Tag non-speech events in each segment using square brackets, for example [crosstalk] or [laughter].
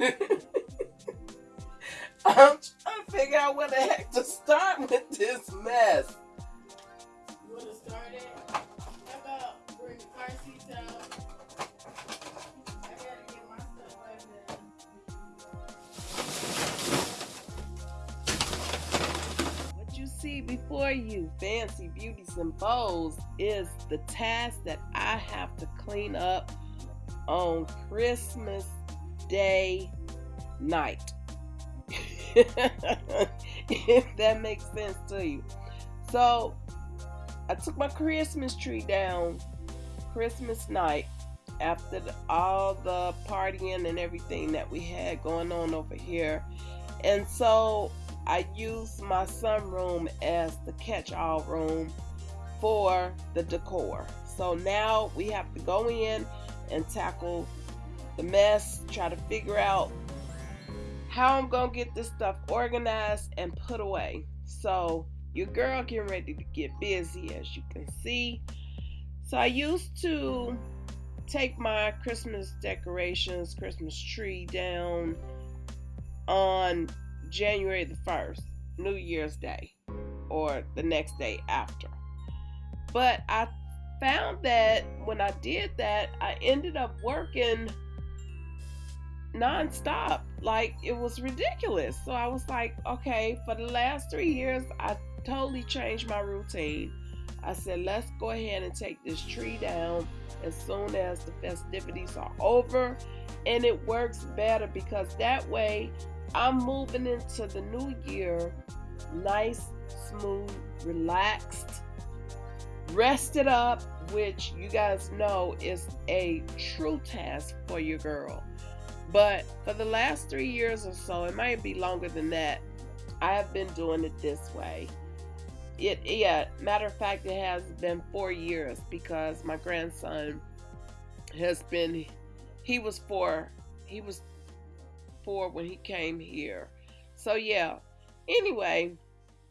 I'm trying to figure out where the heck to start with this mess. You want to start it? How about bring the car seats out? I gotta get my stuff like that. What you see before you, fancy beauties and bows, is the task that I have to clean up on Christmas Day night. [laughs] if that makes sense to you. So, I took my Christmas tree down Christmas night after the, all the partying and everything that we had going on over here. And so I used my sunroom as the catch all room for the decor. So now we have to go in and tackle the mess, try to figure out how I'm gonna get this stuff organized and put away. So your girl getting ready to get busy as you can see. So I used to take my Christmas decorations, Christmas tree down on January the 1st, New Year's Day, or the next day after. But I found that when I did that, I ended up working nonstop. Like it was ridiculous. So I was like, okay, for the last three years, I totally changed my routine. I said, let's go ahead and take this tree down as soon as the festivities are over. And it works better because that way I'm moving into the new year nice, smooth, relaxed, rested up, which you guys know is a true task for your girl. But for the last three years or so, it might be longer than that, I have been doing it this way. It yeah, matter of fact, it has been four years because my grandson has been he was four he was four when he came here. So yeah. Anyway,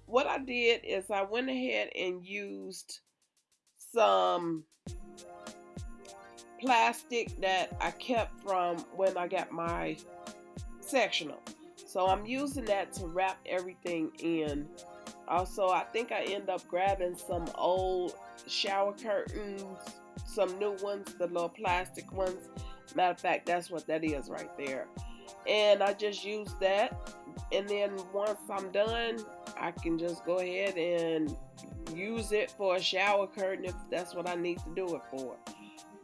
what I did is I went ahead and used some plastic that I kept from when I got my sectional. So I'm using that to wrap everything in. Also, I think I end up grabbing some old shower curtains, some new ones, the little plastic ones. Matter of fact, that's what that is right there. And I just use that. And then once I'm done, I can just go ahead and use it for a shower curtain if that's what I need to do it for.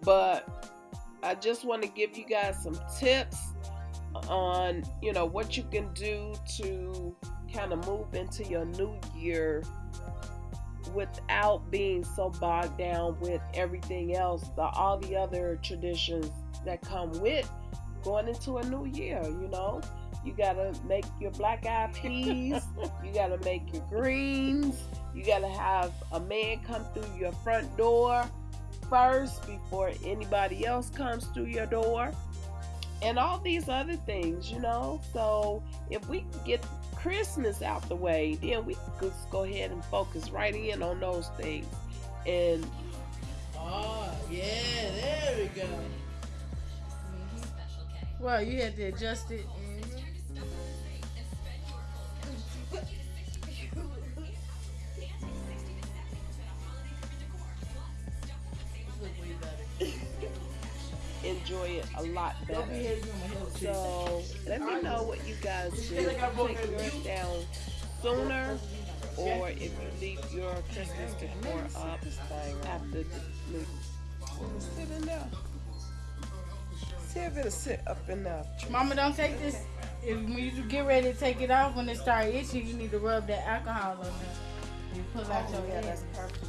But I just want to give you guys some tips on, you know, what you can do to kind of move into your new year without being so bogged down with everything else, the all the other traditions that come with going into a new year, you know. You gotta make your black eyed peas, you gotta make your greens, you gotta have a man come through your front door first before anybody else comes through your door and all these other things you know? So if we can get christmas out the way then we can just go ahead and focus right in on those things. And oh yeah there we go. Well you had to adjust it enjoy it a lot better. So let me know what you guys do. Take yours down sooner, or if you leave your Christmas decor up after the movie. Sit in there. See if it'll sit up enough. Mama, don't take this. If when you get ready to take it off, when it start itching, you need to rub that alcohol on there. You pull out oh, your yeah, that's perfect.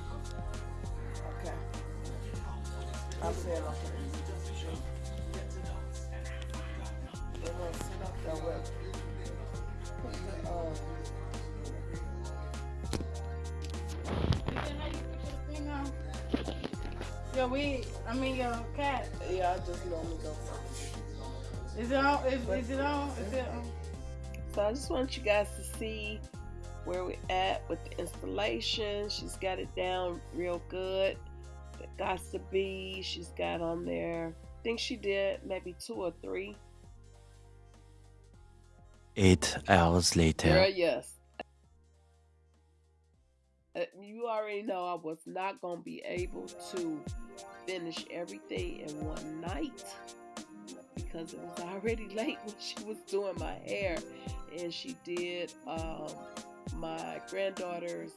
Okay. I'll say it Yo, we, I mean, your cat. Yeah, I just normally go Is it on? Is, is it on? Is it on? So I just want you guys to see where we're at with the installation. She's got it down real good. The got to be, she's got on there. I think she did maybe two or three Eight hours later. Girl, yes. Uh, You already know I was not going to be able to finish everything in one night because it was [laughs] already late when she was doing my hair and she did um, my granddaughter's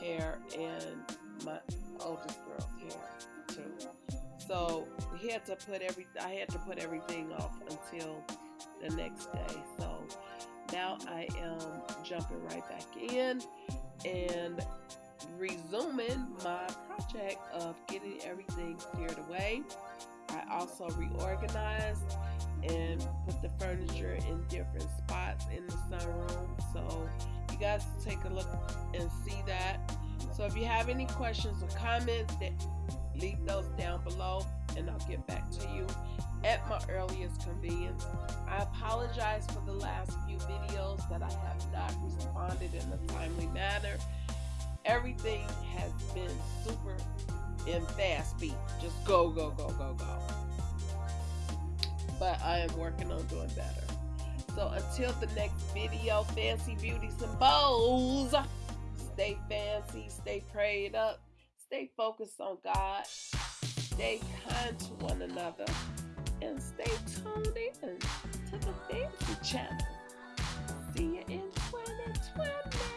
hair and my oldest girl's hair too. So we had to put every I had to put everything off until the next day. So now I am jumping right back in and resuming my project of getting everything cleared away. I also reorganized and put the furniture in different spots in the sunroom. So you guys take a look and see that. So if you have any questions or comments, leave those down below and I'll get back to you at my earliest convenience. I apologize for the last few videos that I have not responded in a timely manner. Everything has been super in fast beat. Just go, go, go, go, go. But I am working on doing better. So until the next video, fancy beauties and bows. Stay fancy, stay prayed up, stay focused on God, stay kind to one another, and stay tuned in to the Fancy Channel. See you in 2020.